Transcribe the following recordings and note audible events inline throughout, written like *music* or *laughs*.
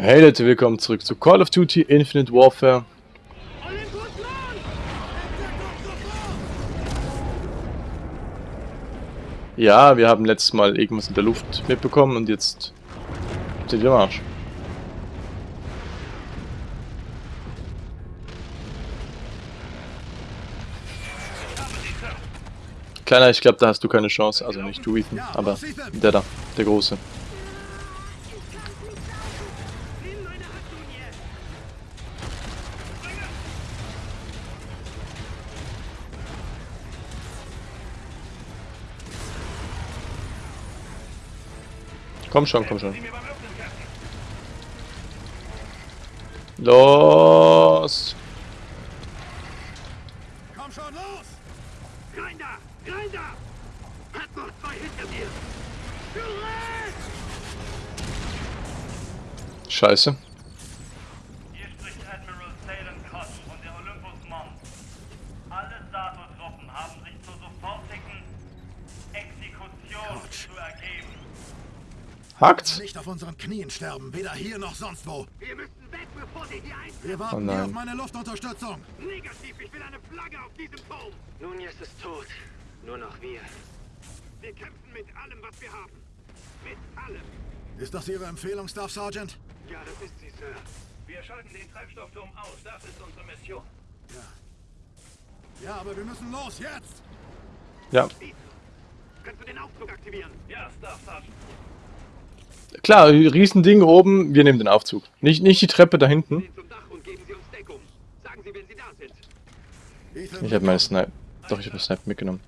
Hey Leute, willkommen zurück zu Call of Duty Infinite Warfare. Ja, wir haben letztes Mal irgendwas in der Luft mitbekommen und jetzt sind wir am Arsch. Kleiner, ich glaube, da hast du keine Chance. Also nicht du, Ethan, aber der da, der Große. Komm schon, komm schon. Los! Komm schon, los! Rein da! Hat noch zwei hinter mir! Scheiße. Hier spricht Admiral Salem Koch von der Olympus Mons. Alle NATO-Truppen haben sich zur sofortigen Exekution zu ergeben. Hackt? Nicht auf unseren Knien sterben, weder hier noch sonst wo. Wir müssen weg, bevor sie hier ein... Wir warten Oh hier auf meine Luftunterstützung. Negativ, ich will eine Flagge auf diesem Turm. Nun ist es tot. Nur noch wir. Wir kämpfen mit allem, was wir haben. Mit allem. Ist das Ihre Empfehlung, Staff Sergeant? Ja, das ist sie, Sir. Wir schalten den Treibstoffturm aus. Das ist unsere Mission. Ja, aber wir müssen los, jetzt! Ja. Kannst du den Aufzug aktivieren? Ja, Staff Sergeant. Klar, Riesending oben, wir nehmen den Aufzug. Nicht, nicht die Treppe da hinten. Ich habe meine Snipe. Doch, ich habe eine Snipe mitgenommen.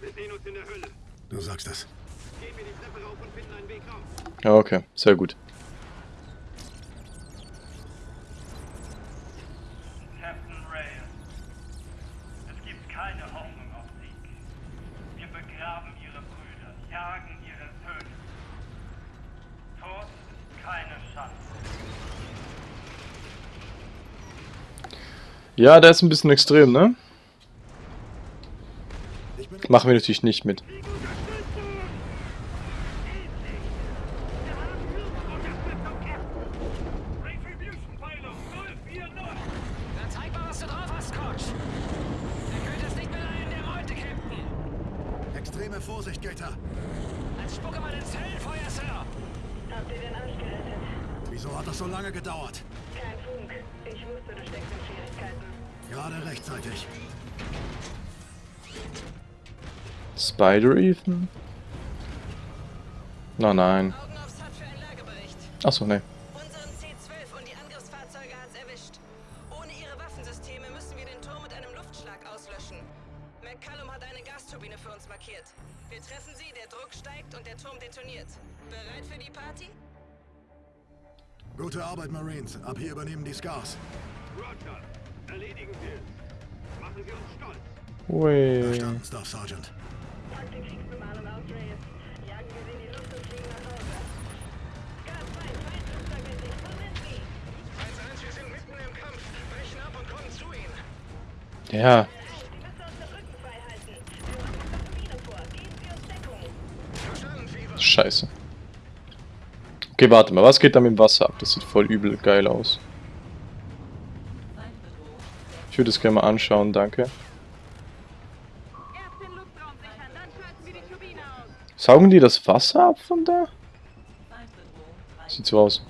Wir sehen uns in der Hölle. du sagst es. Gehen wir die Treppe rauf und finden einen Weg raus. Ja, okay, sehr gut. Captain Reyes. Es gibt keine Hoffnung auf Sieg. Wir begraben ihre Brüder, jagen ihre Söhne. Tod ist keine Chance. Ja, der ist ein bisschen extrem, ne? Machen wir natürlich nicht mit. Retribution Pylon 040. Dann zeig mal, was du drauf hast, Coach. Der könnte es nicht beleihen, der Meute, Captain. extreme Vorsicht, Gator. Dann spucke mal ins Höllenfeuer, Sir. Habt ihr den Arsch gerettet? Wieso hat das so lange gedauert? Kein Funk. Ich wusste, du steckst in Schwierigkeiten. Gerade rechtzeitig. Spider Ethan? Na nein. Augen aufs Hut für einen Lagebericht. Achso, ne. Unseren C-12 und die Angriffsfahrzeuge hat's erwischt. Ohne ihre Waffensysteme müssen wir den Turm mit einem Luftschlag auslöschen. McCallum hat eine Gasturbine für uns markiert. Wir treffen sie, der Druck steigt und der Turm detoniert. Bereit für die Party? Gute Arbeit, Marines. Ab hier übernehmen die Scars. Wir es. Machen sie uns stolz. Ui. Verstanden, Staff Sergeant. Pack die Kriegsbemalung aus, Reyes. Jagen wir sie in die Luft und fliegen nach Hause. Scar 2, Feindflugzeug mit sich. Wo sind sie? 1-1, wir sind mitten im Kampf. Brechen ab und kommen zu ihnen. Ja. Scheiße. Okay, warte mal, was geht da mit dem Wasser ab? Das sieht voll übel geil aus. Ich würde es gerne mal anschauen, danke. Saugen die das Wasser ab von da? Sieht so aus.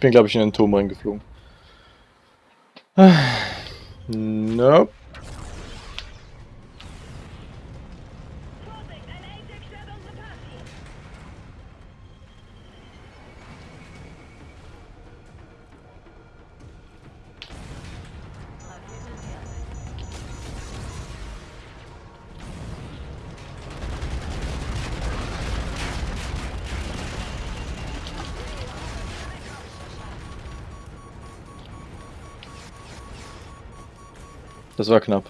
Bin, glaube ich, in den Turm reingeflogen. Ah, Nope. Das war knapp.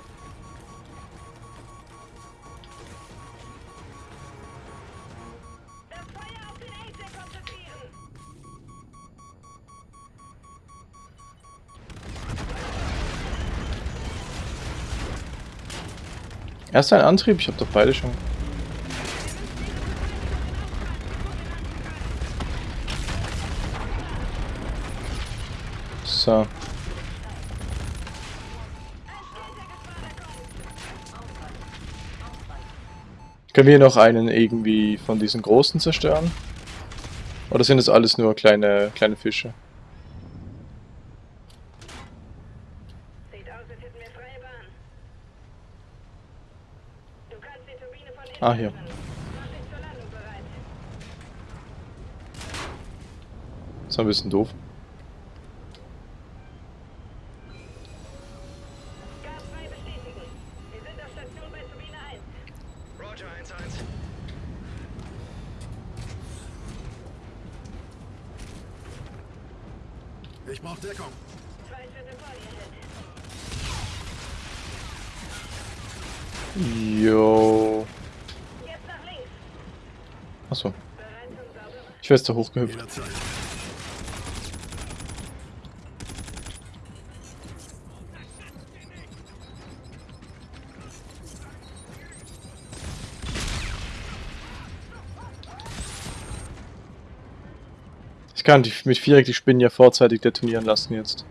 Erst ein Antrieb, ich habe doch beide schon. So. Können wir noch einen irgendwie von diesen großen zerstören? Oder sind es alles nur kleine, kleine Fische? Sieht aus, als hätten wir freie Bahn. Du kannst die Turbine von innen Ah, hier. öffnen. Mach dich zur Landung bereit. Das war ein bisschen doof. Gas 2 bestätigen. Wir sind auf Station bei Turbine 1. Roger, 1-1. Ich brauche Deckung. Zwei Schritte vor dir, Held. Jo. Jetzt nach links. Achso. Bereit zum sauberen Ich wäre da hochgehüpft. Ich kann die, mit Viereck die Spinnen ja vorzeitig detonieren lassen jetzt.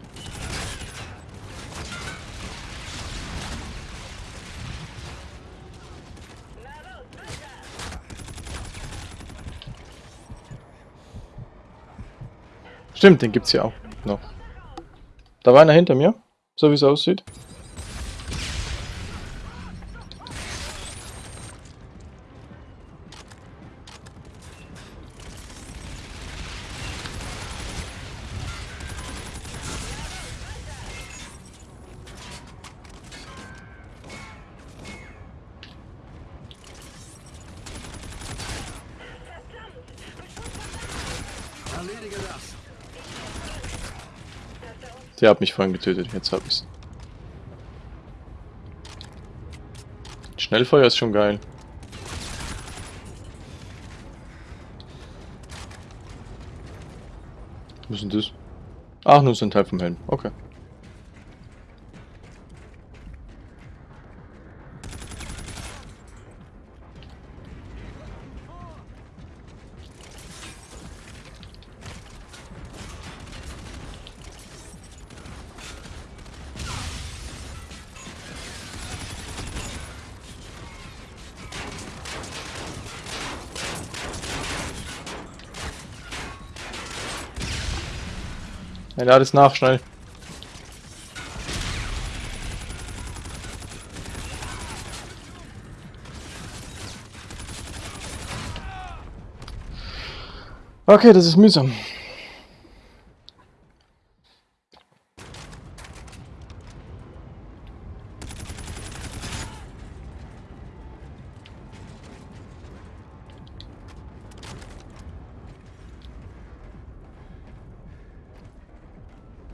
Stimmt, den gibt's ja auch noch. Da war einer hinter mir, so wie es aussieht. Der hat mich vorhin getötet, jetzt hab ich's. Schnellfeuer ist schon geil. Was ist denn das? Ach, nur so ein Teil vom Helm. Okay. Ja, lade es nach, schnell. Okay, das ist mühsam.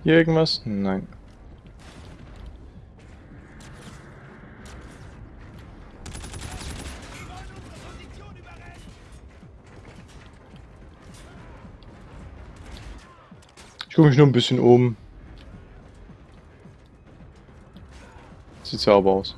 Hier irgendwas? Nein. Ich gucke mich nur ein bisschen um. Sieht sauber aus.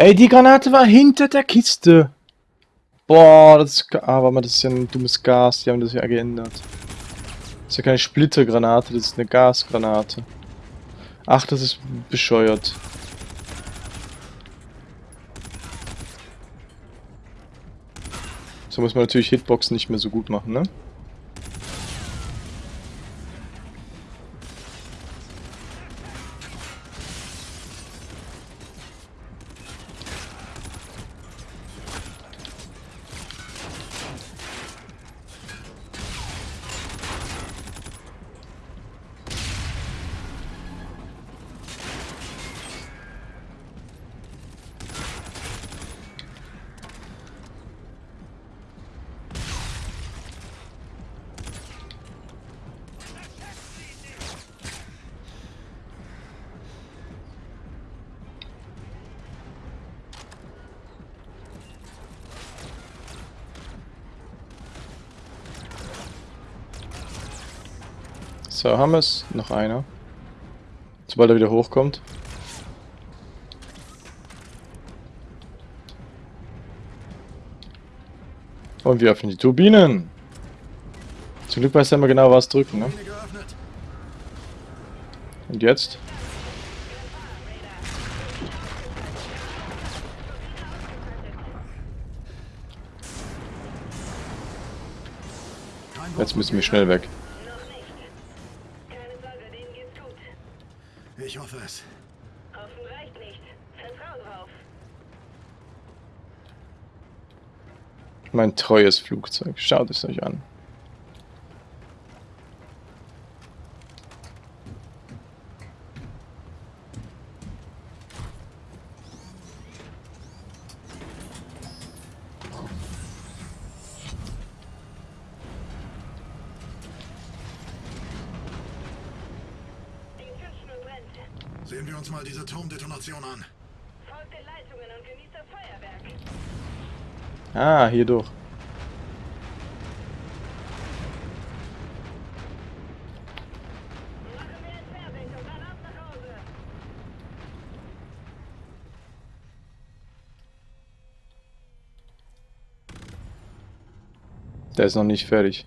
Ey, die Granate war hinter der Kiste. Boah, das ist... Ah, warte mal, das ist ja ein dummes Gas. Die haben das ja geändert. Das ist ja keine Splittergranate, das ist eine Gasgranate. Ach, das ist bescheuert. So muss man natürlich Hitboxen nicht mehr so gut machen, ne? So, haben wir es. Noch einer. Sobald er wieder hochkommt. Und wir öffnen die Turbinen. Zum Glück weiß er immer genau, was drücken, ne? Und jetzt? Jetzt müssen wir schnell weg. Noch nicht. Keine Sorge, denen geht's gut. Ich hoffe es. Hoffen reicht nicht. Vertrau drauf. Mein treues Flugzeug. Schaut es euch an. Sehen wir uns mal diese Turmdetonation an. Folgt den Leitungen und genießt das Feuerwerk. Ah, hier durch. Der ist noch nicht fertig.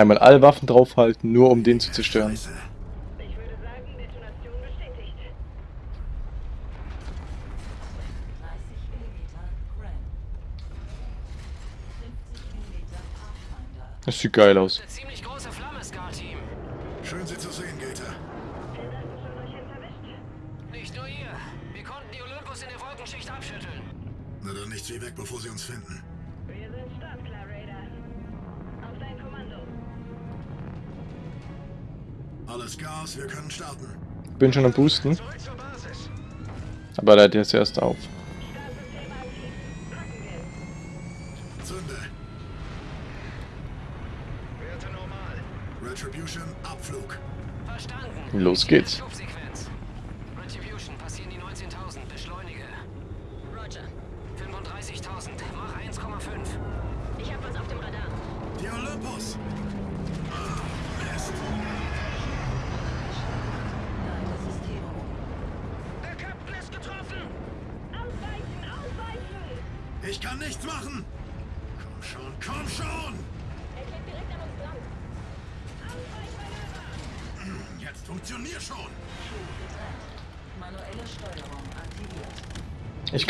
Einmal alle Waffen draufhalten, nur um den zu zerstören. Scheiße. Ich würde sagen, Detonation bestätigt. 30 Millimeter Ram. 50 Millimeter Pathfinder. Das sieht geil aus. Eine ziemlich große Flamme, Scar-Team. Schön, Sie zu sehen, Gator. Nicht nur ihr. Wir konnten die Olympus in der Wolkenschicht abschütteln. Na dann nichts wie weg, bevor Sie uns finden. Alles Gas, wir können starten. Bin schon am Boosten. Aber der hat jetzt erst auf. Zünde. Werte normal. Retribution, Abflug. Verstanden. Los geht's.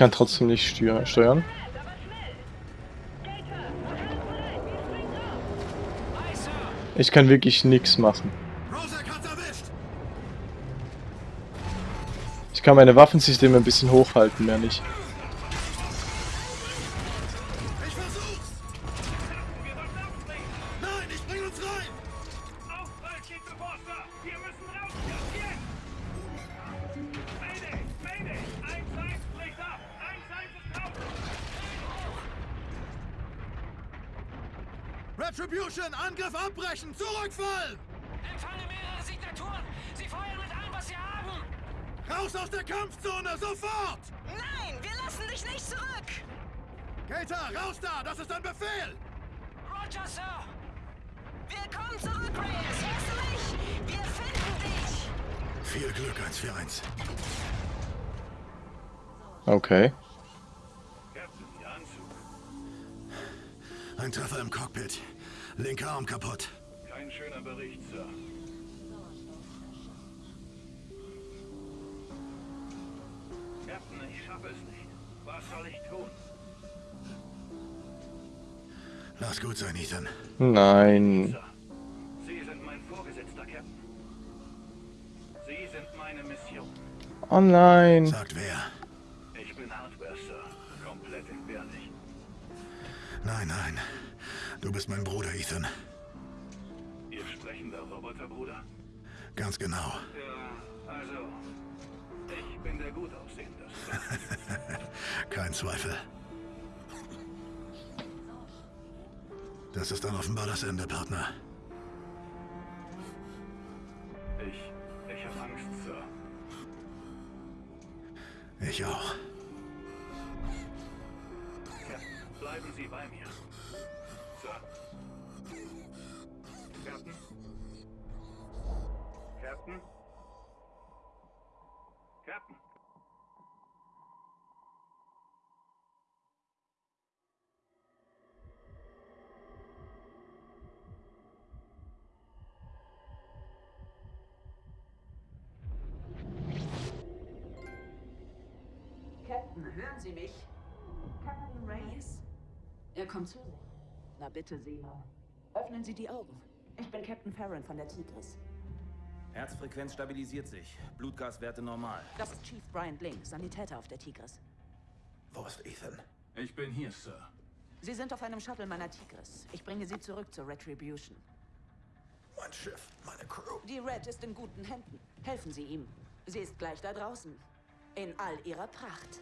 Kann trotzdem nicht steuer- steuern. Ich kann wirklich nichts machen. Ich kann meine Waffensysteme ein bisschen hochhalten, mehr nicht. Retribution, Angriff abbrechen, zurückfallen. Empfange mehrere Signaturen. Sie feuern mit allem, was sie haben. Raus aus der Kampfzone, sofort. Nein, wir lassen dich nicht zurück! Gator, raus da, das ist ein Befehl. Roger, Sir. Wir kommen zurück, Reyes! Hörst du mich? Wir finden dich! Viel Glück, 141. Okay. Ein Treffer im Cockpit. Linker Arm kaputt. Kein schöner Bericht, Sir. Captain, ich schaffe es nicht. Was soll ich tun? Lass gut sein, Ethan. Nein. Sir, Sie sind mein Vorgesetzter, Captain. Sie sind meine Mission. Oh nein. Sagt wer? Ich bin Hardware, Sir. Komplett entbehrlich. Nein, nein. Du bist mein Bruder, Ethan. Ihr sprechender Roboterbruder? Ganz genau. Ja, also, ich bin der gut aussehende. *laughs* Kein Zweifel. Das ist dann offenbar das Ende, Partner. Ich, ich habe Angst, Sir. Ich auch. Captain, bleiben Sie bei mir. Sich. Na bitte, Seemann. Öffnen Sie die Augen. Ich bin Captain Farron von der Tigris. Herzfrequenz stabilisiert sich. Blutgaswerte normal. Das ist Chief Brian Blink, Sanitäter auf der Tigris. Wo ist Ethan? Ich bin hier, Sir. Sie sind auf einem Shuttle meiner Tigris. Ich bringe Sie zurück zur Retribution. Mein Schiff, meine Crew. Die Red ist in guten Händen. Helfen Sie ihm. Sie ist gleich da draußen. In all ihrer Pracht.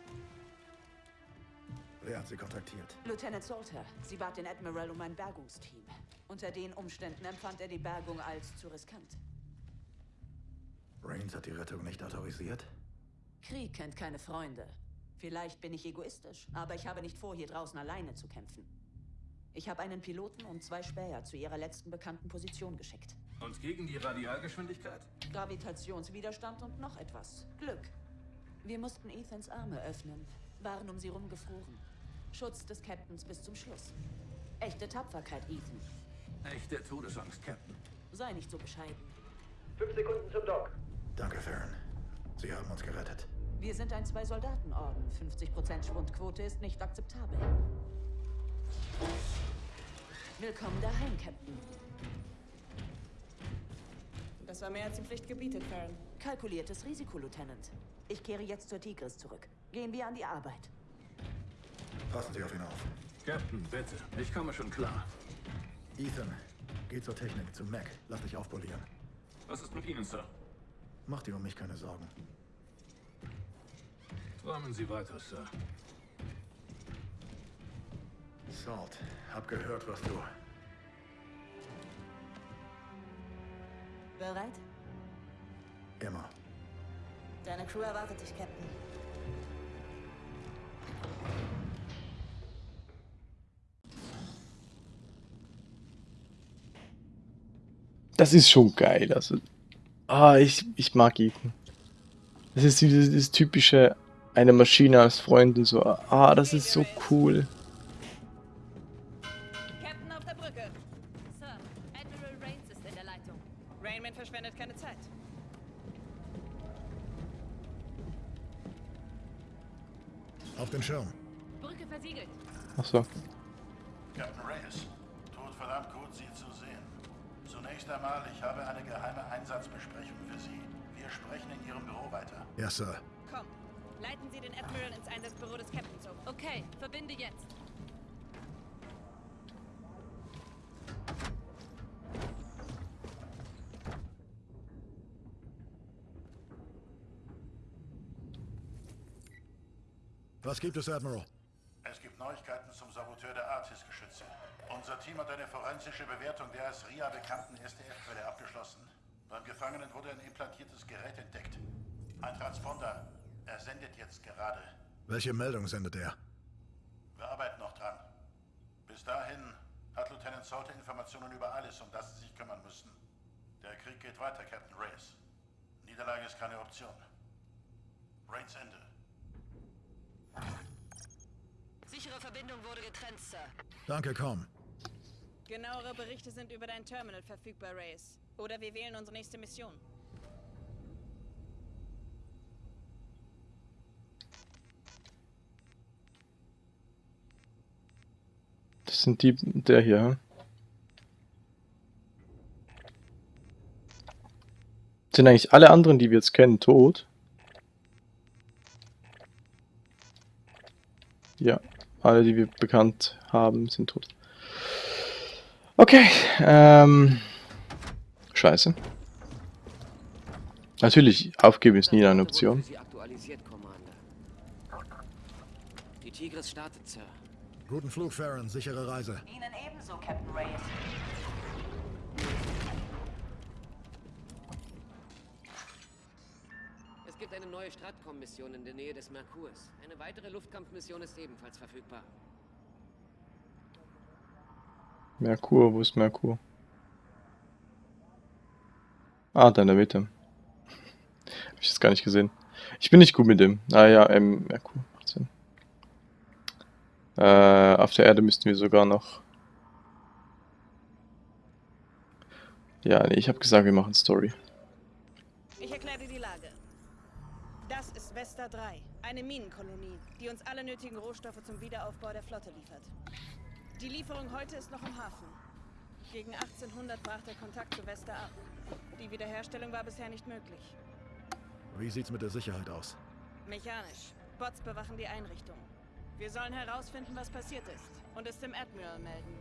Wer hat sie kontaktiert? Lieutenant Salter, sie bat den Admiral um ein Bergungsteam. Unter den Umständen empfand er die Bergung als zu riskant. Rains hat die Rettung nicht autorisiert? Krieg kennt keine Freunde. Vielleicht bin ich egoistisch, aber ich habe nicht vor, hier draußen alleine zu kämpfen. Ich habe einen Piloten und zwei Späher zu ihrer letzten bekannten Position geschickt. Und gegen die Radialgeschwindigkeit? Gravitationswiderstand und noch etwas. Glück. Wir mussten Ethans Arme öffnen, waren um sie rumgefroren. Schutz des Captains bis zum Schluss. Echte Tapferkeit, Ethan. Echte Todesangst, Captain. Sei nicht so bescheiden. Fünf Sekunden zum Dock. Danke, Farron. Sie haben uns gerettet. Wir sind ein Zwei-Soldaten-Orden. 50% Schwundquote ist nicht akzeptabel. Willkommen daheim, Captain. Das war mehr als die Pflicht gebietet, Farron. Kalkuliertes Risiko, Lieutenant. Ich kehre jetzt zur Tigris zurück. Gehen wir an die Arbeit. Passen Sie auf ihn auf. Captain, bitte. Ich komme schon klar. Ethan, geh zur Technik, zu Mac. Lass dich aufpolieren. Was ist mit Ihnen, Sir? Mach dir um mich keine Sorgen. Träumen Sie weiter, Sir. Salt, hab gehört, was du... Bereit? Immer. Deine Crew erwartet dich, Captain. Das ist schon geil. Also, ah, ich, ich mag Ethan. Das ist dieses, dieses typische, eine Maschine als Freund und so. Ah, das ist so cool. Admiral? Es gibt Neuigkeiten zum Saboteur der Artis-Geschütze. Unser Team hat eine forensische Bewertung der als RIA bekannten SDF-Quelle abgeschlossen. Beim Gefangenen wurde ein implantiertes Gerät entdeckt. Ein Transponder. Er sendet jetzt gerade. Welche Meldung sendet er? Wir arbeiten noch dran. Bis dahin hat Lieutenant Salter Informationen über alles, um das Sie sich kümmern müssen. Der Krieg geht weiter, Captain Reyes. Niederlage ist keine Option. Rains Ende. Sichere Verbindung wurde getrennt, Sir. Danke, komm. Genauere Berichte sind über dein Terminal verfügbar, Reyes. Oder wir wählen unsere nächste Mission. Das sind die, der hier. hm? Sind eigentlich alle anderen, die wir jetzt kennen, tot? Ja, alle, die wir bekannt haben, sind tot. Okay, ähm... Scheiße. Natürlich, aufgeben ist nie eine Option. Die Tigris startet, Sir. Guten Flug, Farron. Sichere Reise. Ihnen ebenso, Captain Reyes. Es gibt eine neue Stratcom-Mission in der Nähe des Merkurs. Eine weitere Luftkampfmission ist ebenfalls verfügbar. Merkur, wo ist Merkur? Ah, da in der Mitte. *laughs* Hab ich jetzt gar nicht gesehen. Ich bin nicht gut mit dem. Ah ja, ähm, Merkur. Macht Sinn. Äh, auf der Erde müssten wir sogar noch... Ja, nee, ich habe gesagt, wir machen Story. Ich erkläre dir die Lage. Das ist Vesta 3, eine Minenkolonie, die uns alle nötigen Rohstoffe zum Wiederaufbau der Flotte liefert. Die Lieferung heute ist noch im Hafen. Gegen 1800 brach der Kontakt zu Vesta ab. Die Wiederherstellung war bisher nicht möglich. Wie sieht's mit der Sicherheit aus? Mechanisch. Bots bewachen die Einrichtung. Wir sollen herausfinden, was passiert ist und es dem Admiral melden.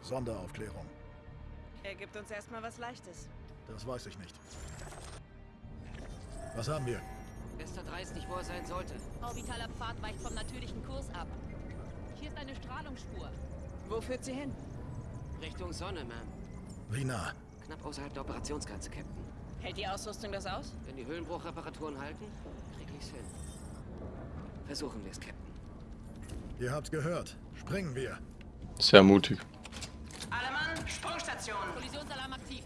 Sonderaufklärung. Er gibt uns erstmal was Leichtes. Das weiß ich nicht. Was haben wir? Vesta 3 ist nicht, wo er sein sollte. Orbitaler Pfad weicht vom natürlichen Kurs ab. Hier ist eine Strahlungsspur. Wo führt sie hin? Richtung Sonne, Ma'am. Wie nah? Knapp außerhalb der Operationsgrenze, Captain. Hält die Ausrüstung das aus? Wenn die Höhlenbruchreparaturen halten, krieg ich's hin. Versuchen wir es, Captain. Ihr habt's gehört. Springen wir. Sehr mutig. Alle Mann, Sprungstation. Kollisionsalarm aktiv.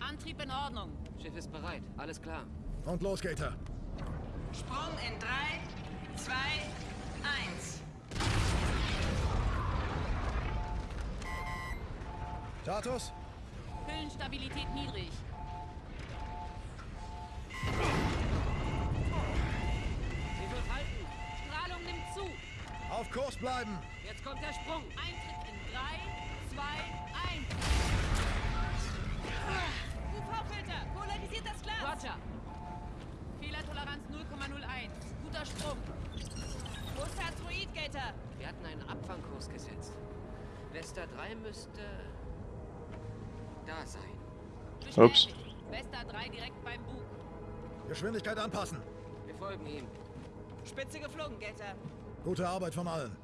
Antrieb in Ordnung. Schiff ist bereit. Alles klar. Und los, Gator. Sprung in 3, 2, 1. Status? Hüllenstabilität niedrig. Sie wird halten. Strahlung nimmt zu. Auf Kurs bleiben. Jetzt kommt der Sprung. Eintritt in 3, 2, 1. UV-Filter, polarisiert das Glas. Roger. Fehlertoleranz 0,01. Guter Sprung. Wo ist der Asteroid, Gator? Wir hatten einen Abfangkurs gesetzt. Vesta 3 müsste... da sein. Ups. Vesta 3 direkt beim Bug. Geschwindigkeit anpassen. Wir folgen ihm. Spitze geflogen, Gator. Gute Arbeit von allen.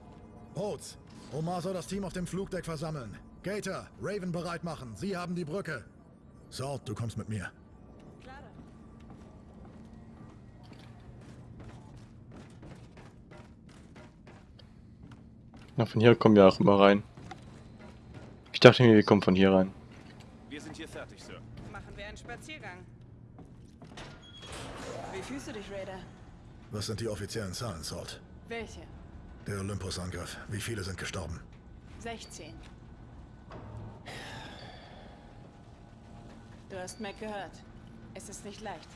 Rhodes, Omar soll das Team auf dem Flugdeck versammeln. Gator, Raven bereit machen. Sie haben die Brücke. Salt, du kommst mit mir. Na, von hier kommen wir auch immer rein. Ich dachte mir, wir kommen von hier rein. Wir sind hier fertig, Sir. Machen wir einen Spaziergang. Wie fühlst du dich, Raider? Was sind die offiziellen Zahlen, Salt? Welche? Der Olympus-Angriff. Wie viele sind gestorben? 16. Du hast Mac gehört. Es ist nicht leicht.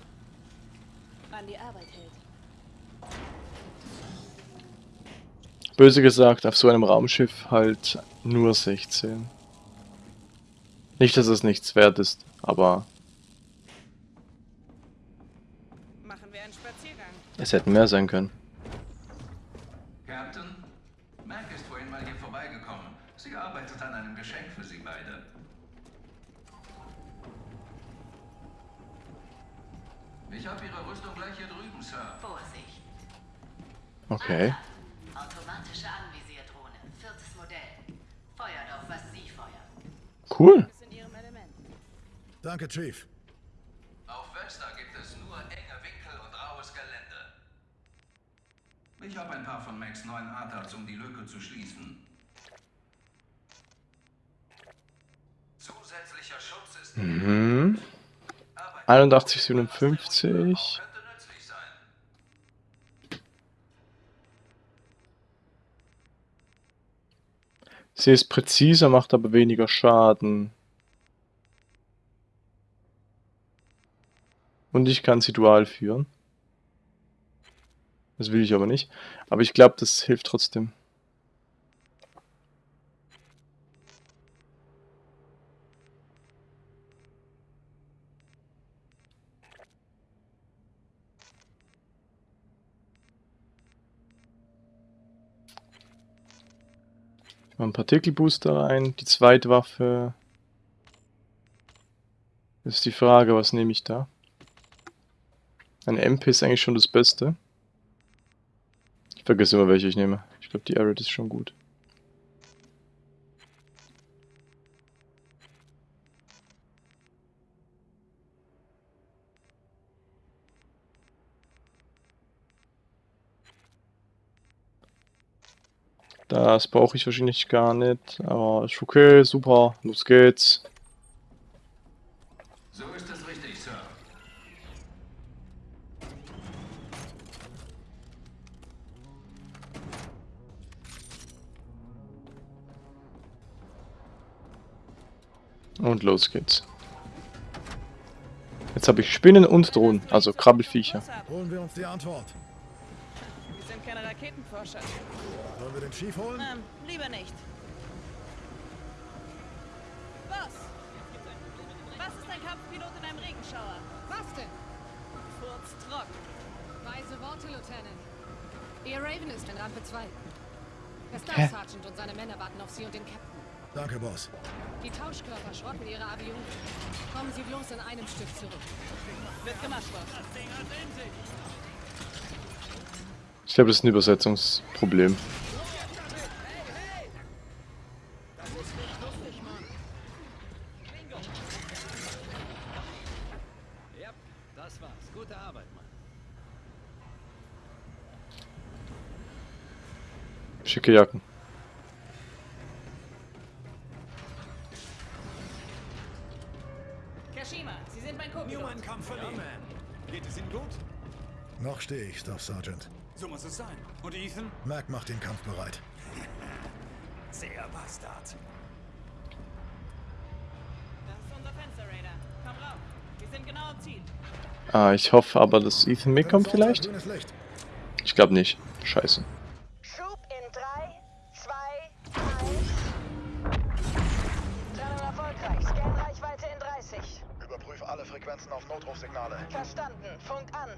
An die Arbeit hält. Böse gesagt, auf so einem Raumschiff halt nur 16. Nicht, dass es nichts wert ist, aber Machen wir einen Spaziergang. es hätten mehr sein können. Captain, Mac ist vorhin mal hier vorbeigekommen. Sie arbeitet an einem Geschenk für Sie beide. Ich habe Ihre Rüstung gleich hier drüben, Sir. Vorsicht. Okay. Automatische Anviserdrohne. Viertes Modell. Feuert auf, was Sie feuern. Cool. Ist in ihrem Element. Danke, Chief. Auf Vesta gibt es nur enge Winkel und raues Gelände. Ich habe ein paar von Macs neuen ATATs, um die Lücke zu schließen. Zusätzlicher Schutz ist Mhm. Arbeit 8157. könnte nützlich sein. Sie ist präziser, macht aber weniger Schaden. Und ich kann sie dual führen. Das will ich aber nicht. Aber ich glaube, das hilft trotzdem. Mache einen Partikelbooster rein. Die zweite Waffe. Ist die Frage, was nehme ich da? Eine MP ist eigentlich schon das Beste. Ich vergesse immer, welche ich nehme. Ich glaube, die Arid ist schon gut. Das brauche ich wahrscheinlich gar nicht, aber ist okay, super, los geht's. So ist es richtig, Sir. Und los geht's. Jetzt habe ich Spinnen und Drohnen, also Krabbelfiecher. Holen wir uns die Antwort. Wir sind keine Raketenforscher. Sollen wir den Chief holen? Ähm, lieber nicht. Boss! Was ist ein Kampfpilot in einem Regenschauer? Was denn? Furztrocken. Weise Worte, Lieutenant. Ihr Raven ist in Rampe 2. Der Hä? Sergeant und seine Männer warten auf Sie und den Captain. Danke, Boss. Die Tauschkörper schrotten ihre Avion. Kommen Sie bloß in einem Stück zurück. Wird gemacht, Boss. Ich glaube, das ist ein Übersetzungsproblem. Ja, das war's. Gute Arbeit, Mann. Schicke Jacken. Kashima, Sie sind mein Co-Pilot. Newman Kampf verliehen. man. Geht es Ihnen gut? Noch stehe ich, Staff Sergeant. So muss es sein. Und Ethan? Mac macht den Kampf bereit. *laughs* Sehr Bastard. Das ist unser Fenster, Raider. Komm rauf. Wir sind genau am Ziel. Ah, ich hoffe aber, dass Ethan mitkommt vielleicht. Ich glaube nicht. Scheiße. Schub in 3, 2, 1. Trennung erfolgreich. Scan-Reichweite in 30. Überprüf alle Frequenzen auf Notrufsignale. Verstanden. Funk an.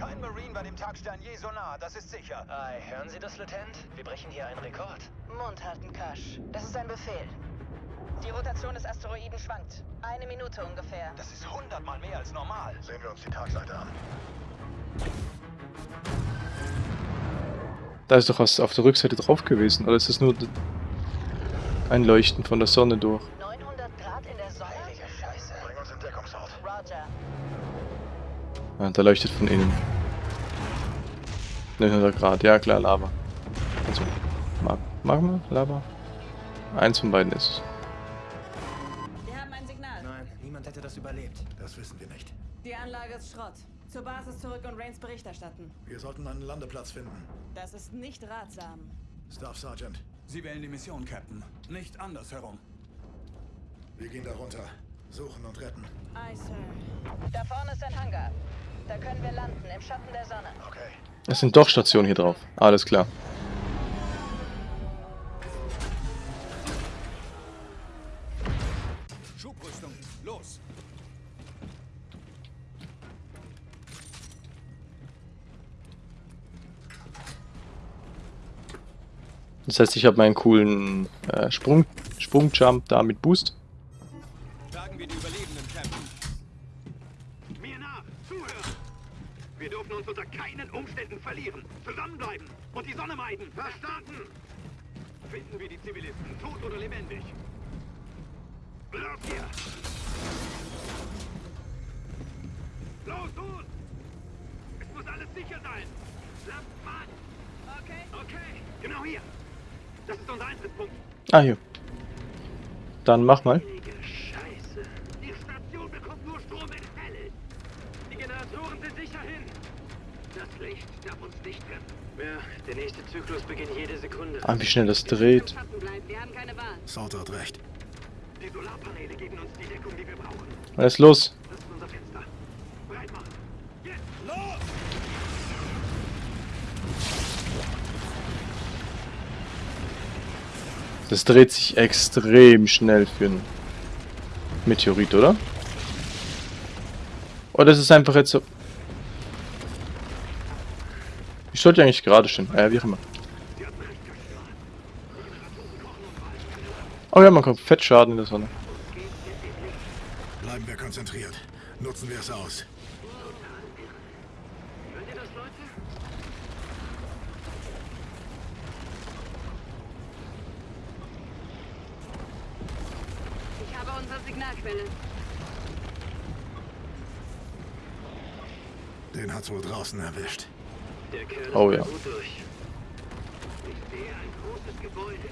Kein Marine war dem Tagstern je so nah, das ist sicher. Ei, hören Sie das, Lieutenant? Wir brechen hier einen Rekord. Mund halten, Kasch. Das ist ein Befehl. Die Rotation des Asteroiden schwankt. Eine Minute ungefähr. Das ist hundertmal mehr als normal. Sehen wir uns die Tagseite an. Da ist doch was auf der Rückseite drauf gewesen. Oder ist das nur ein Leuchten von der Sonne durch? 900 Grad in der Sonne? Heilige Scheiße. Bring uns in Deckungsort. Roger. Ja, da leuchtet von innen. 900 Grad, ja klar, Lava. Also, Mag Magma? Lava? Eins von beiden ist es. Wir haben ein Signal. Nein, niemand hätte das überlebt. Das wissen wir nicht. Die Anlage ist Schrott. Zur Basis zurück und Rains Bericht erstatten. Wir sollten einen Landeplatz finden. Das ist nicht ratsam. Staff Sergeant, Sie wählen die Mission, Captain. Nicht andersherum. wir gehen da runter. Suchen und retten. Aye, Sir. Da vorne ist ein Hangar. Da können wir landen, im Schatten der Sonne. Okay. Es sind doch Stationen hier drauf. Alles klar. Schubrüstung, los! Das heißt, ich habe meinen coolen äh, Sprung, Sprungjump da mit Boost. Tragen wir die Überlebenden, Captain. Mir nach! Zuhören! Wir dürfen uns unter keinen Umständen verlieren. Zusammenbleiben und die Sonne meiden. Verstanden? Finden wir die Zivilisten, tot oder lebendig. Los hier! Los, tun! Es muss alles sicher sein. Lasst mal! Okay. Okay, genau hier. Das ist unser Eintrittspunkt. Ah, hier. Dann mach mal. Heilige Scheiße. Die Station bekommt nur Strom, wenn es hell ist. Die Generatoren sind sicher hin. Das Licht der nächste Zyklus beginnt jede Sekunde. Ah, wie schnell das dreht. Salter hat recht. Die Solarpaneele geben uns die Deckung, die wir brauchen. Alles los. Das dreht sich extrem schnell für einen Meteorit, oder? Oder ist es einfach jetzt so... Ich sollte eigentlich gerade stehen. Äh, wie auch immer. Oh ja, man kommt Fettschaden in der Sonne. Bleiben wir konzentriert. Nutzen wir es aus. Hört ihr das, Leute? Ich habe Signalquelle. Den hat's wohl draußen erwischt. Der Kerl Oh ist ja. gut durch. Ich sehe ein großes Gebäude.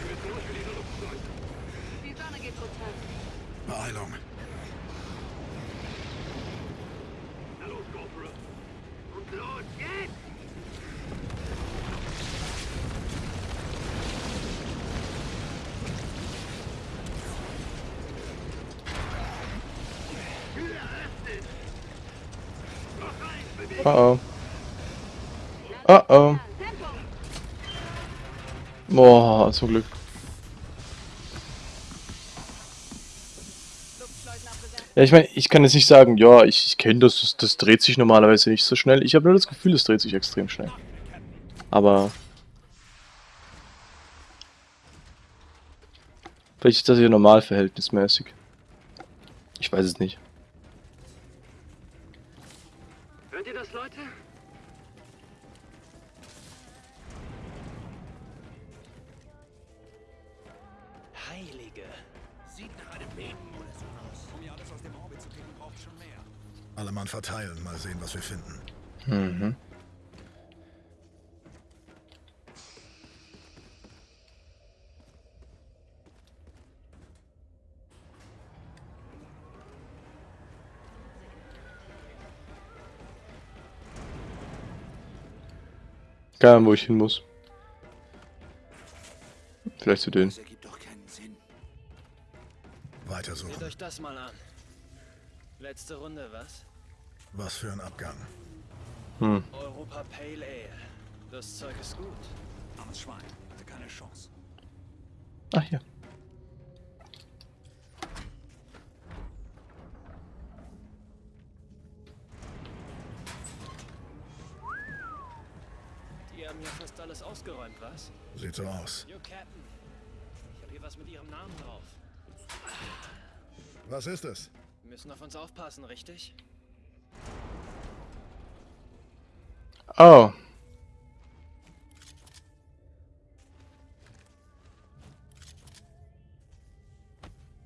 Führt nur für diese Luftschleuse. Die Sonne geht unter. Beeilung. Los, Corporal. Und los, jetzt! Oh oh. Oh oh. Boah, zum Glück. Ja, ich meine, ich kann jetzt nicht sagen, ja, ich, ich kenne das, das, das dreht sich normalerweise nicht so schnell. Ich habe nur das Gefühl, es dreht sich extrem schnell. Aber... Vielleicht ist das hier normal verhältnismäßig. Ich weiß es nicht. Alle Mann verteilen, mal sehen, was wir finden. Mhm. Keine Ahnung, wo ich hin muss. Vielleicht zu denen. Das ergibt doch keinen Sinn. Weitersuchen. Seht euch das mal an. Letzte Runde, was? Was für ein Abgang. Hm. Europa Pale Ale. Das Zeug ist gut. Armes Schwein. Hatte keine Chance. Ach hier. Die haben hier fast alles ausgeräumt, was? Sieht so aus. Yo, Captain. Ich habe hier was mit ihrem Namen drauf. Was ist es? Wir müssen auf uns aufpassen, richtig? Oh.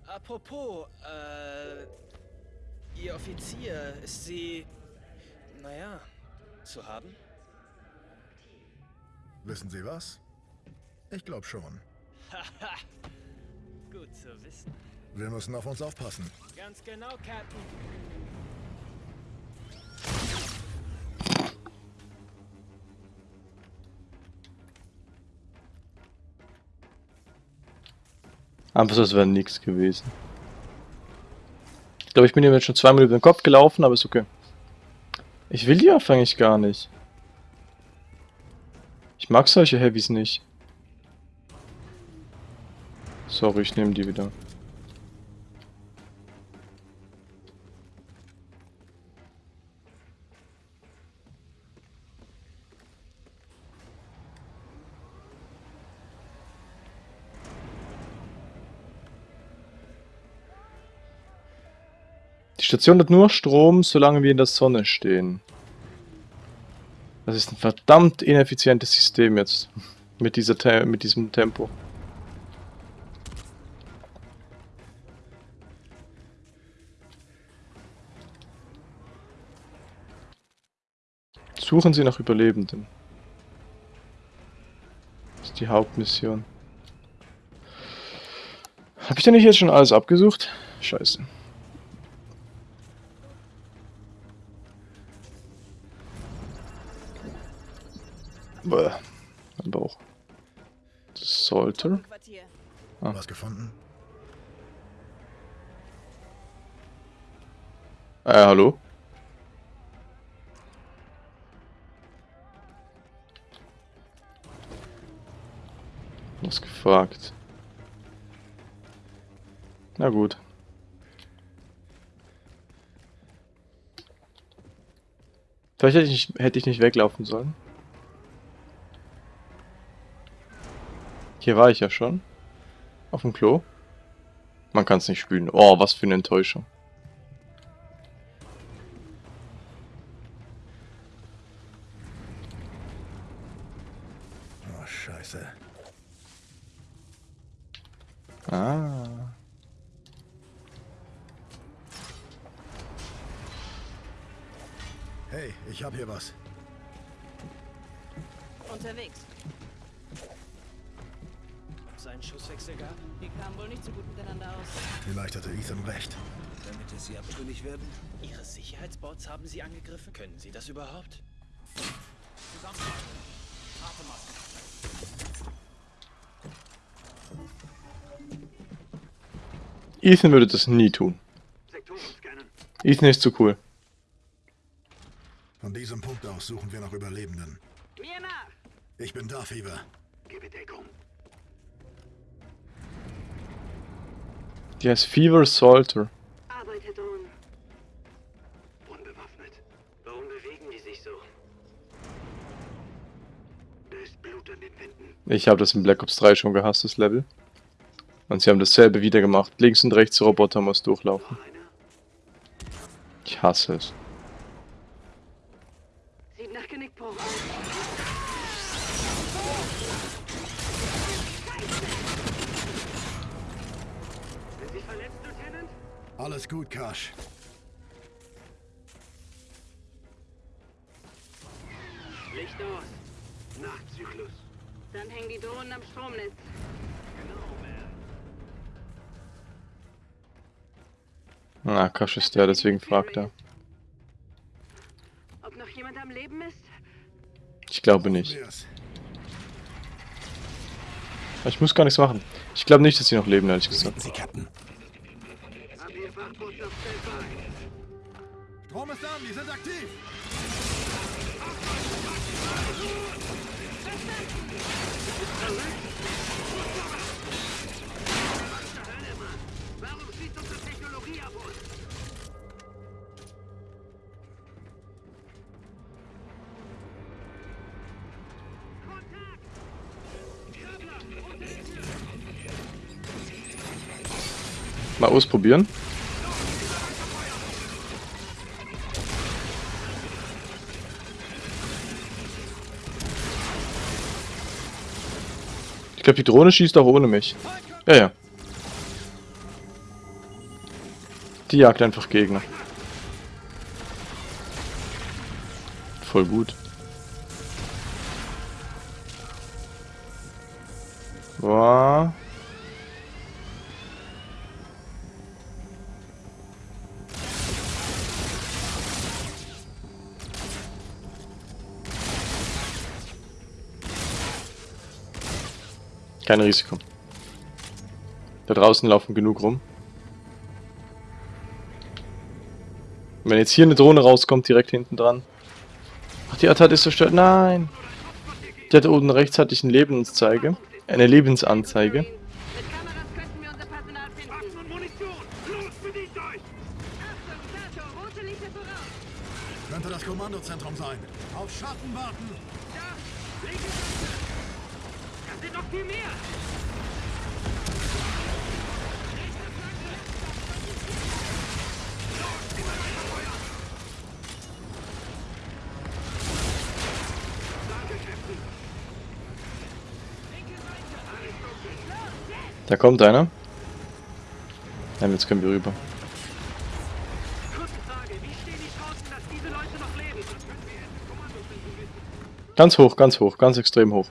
Apropos, äh, Ihr Offizier, ist sie, naja, zu haben? Wissen Sie was? Ich glaube schon. Haha, *laughs* gut zu wissen. Wir müssen auf uns aufpassen. Ganz genau, Captain. Einfach so, als wäre nichts gewesen. Ich glaube, ich bin hier jetzt schon zweimal über den Kopf gelaufen, aber ist okay. Ich will die eigentlich gar nicht. Ich mag solche Heavys nicht. Sorry, ich nehme die wieder. Station hat nur Strom, solange wir in der Sonne stehen. Das ist ein verdammt ineffizientes System jetzt. *laughs* Mit, dieser Te mit diesem Tempo. Suchen Sie nach Überlebenden. Das ist die Hauptmission. Habe ich denn nicht jetzt schon alles abgesucht? Scheiße. Bäh. Mein Bauch. Das sollte. Ah. Was gefunden? Äh, hallo? Was gefragt? Na gut. Vielleicht hätte ich nicht, hätte ich nicht weglaufen sollen. Hier war ich ja schon. Auf dem Klo. Man kann es nicht spülen. Oh, was für eine Enttäuschung. Ethan würde das nie tun. Ethan ist zu cool. Von diesem Punkt aus suchen wir nach Überlebenden. Mir nach! Ich bin da, Fever. Gebe Deckung. Die heißt Fever Salter. Arbeite Drohnen. Unbewaffnet. Warum bewegen die sich so? Da ist Blut an den Wänden. Ich habe das in Black Ops 3 schon gehasst, das Level. Und sie haben dasselbe wieder gemacht. Links und rechts Roboter muss durchlaufen. Ich hasse es. Na, Kasch ist der, deswegen fragt er. Ob noch jemand am Leben ist? Ich glaube nicht. Ich muss gar nichts machen. Ich glaube nicht, dass sie noch leben, ehrlich gesagt. Sie, Captain. Mal ausprobieren. Ich glaube, die Drohne schießt auch ohne mich. Ja, ja. Die jagt einfach Gegner. Voll gut. Kein Risiko. Da draußen laufen genug rum. Wenn jetzt hier eine Drohne rauskommt, direkt hinten dran. Ach, die Atat ist zerstört. Nein! Die hat oben rechts hatte ich eine Lebensanzeige. Eine Lebensanzeige. Könnte das Kommandozentrum sein. Auf Schatten warten. Da sind noch viel mehr! Da kommt einer. Nein, jetzt können wir rüber. Ganz hoch, ganz hoch, ganz extrem hoch.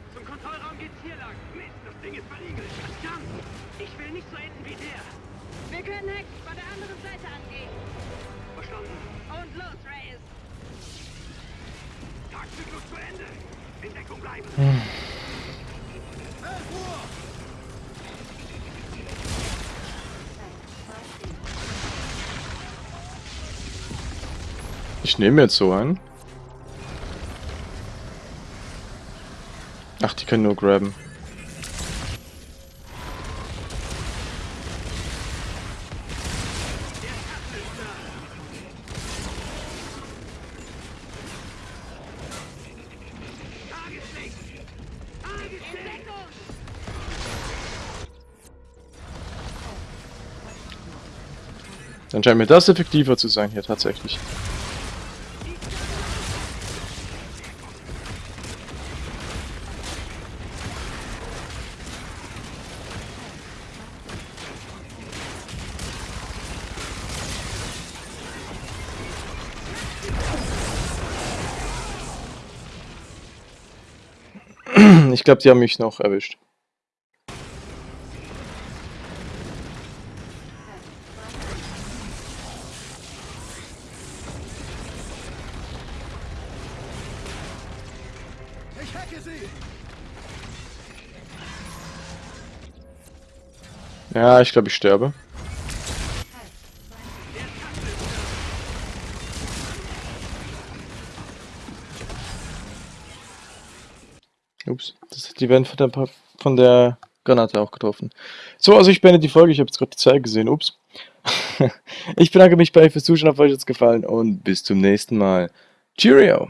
Ich nehme jetzt so einen. Ach, die können nur graben. Dann scheint mir das effektiver zu sein hier tatsächlich. Ich glaube, die haben mich noch erwischt. Ich hacke sie! Ja, ich glaube, ich sterbe. Die werden von der, von der Granate auch getroffen. So, also ich beende die Folge. Ich habe jetzt gerade die Zeit gesehen. Ups. *laughs* ich bedanke mich bei euch fürs Zuschauen. Hat euch jetzt gefallen und bis zum nächsten Mal. Cheerio!